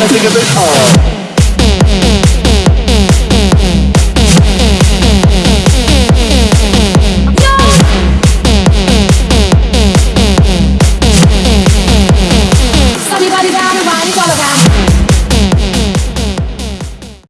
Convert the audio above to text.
wanna take a it all.